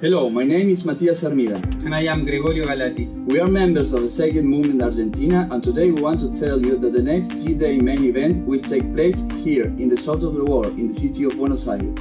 Hello, my name is Matias Armida. And I am Gregorio Galati. We are members of the Zeitgeist Movement Argentina and today we want to tell you that the next Z-Day main event will take place here in the south of the world in the city of Buenos Aires.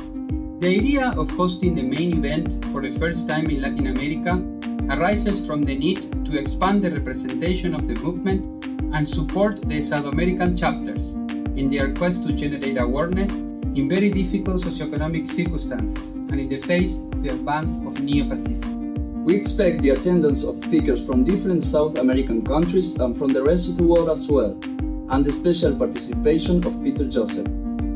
The idea of hosting the main event for the first time in Latin America arises from the need to expand the representation of the movement and support the South American chapters in their quest to generate awareness in very difficult socioeconomic circumstances and in the face of the advance of neo-fascism. We expect the attendance of speakers from different South American countries and from the rest of the world as well, and the special participation of Peter Joseph.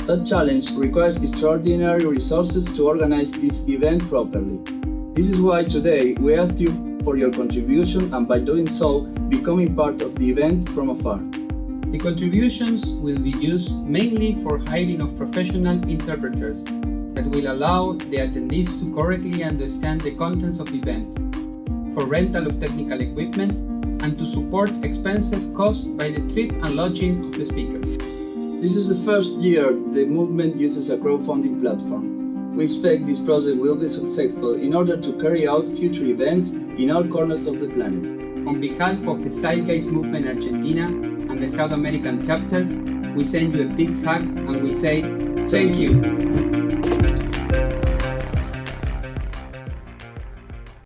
Such challenge requires extraordinary resources to organize this event properly. This is why today we ask you for your contribution and by doing so, becoming part of the event from afar. The contributions will be used mainly for hiring of professional interpreters that will allow the attendees to correctly understand the contents of the event, for rental of technical equipment, and to support expenses caused by the trip and lodging of the speakers. This is the first year the movement uses a crowdfunding platform. We expect this project will be successful in order to carry out future events in all corners of the planet. On behalf of the Zeitgeist Movement Argentina and the South American chapters, we send you a big hug and we say thank you.